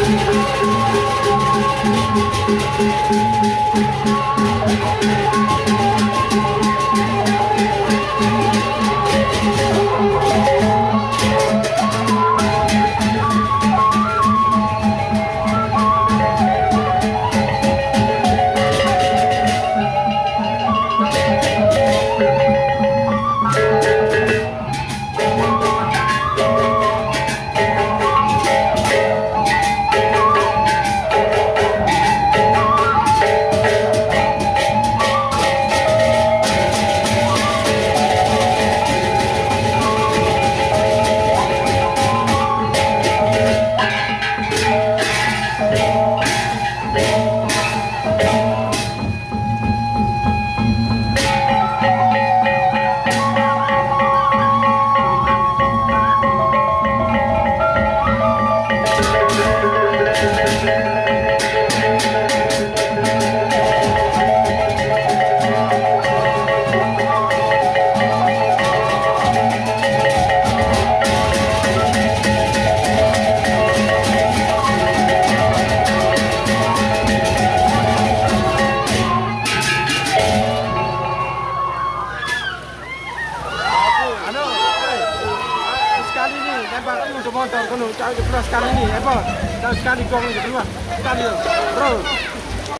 Thank you. sekali keluar sekali ini, Epo. Sekali gong keluar. Sekali, roll.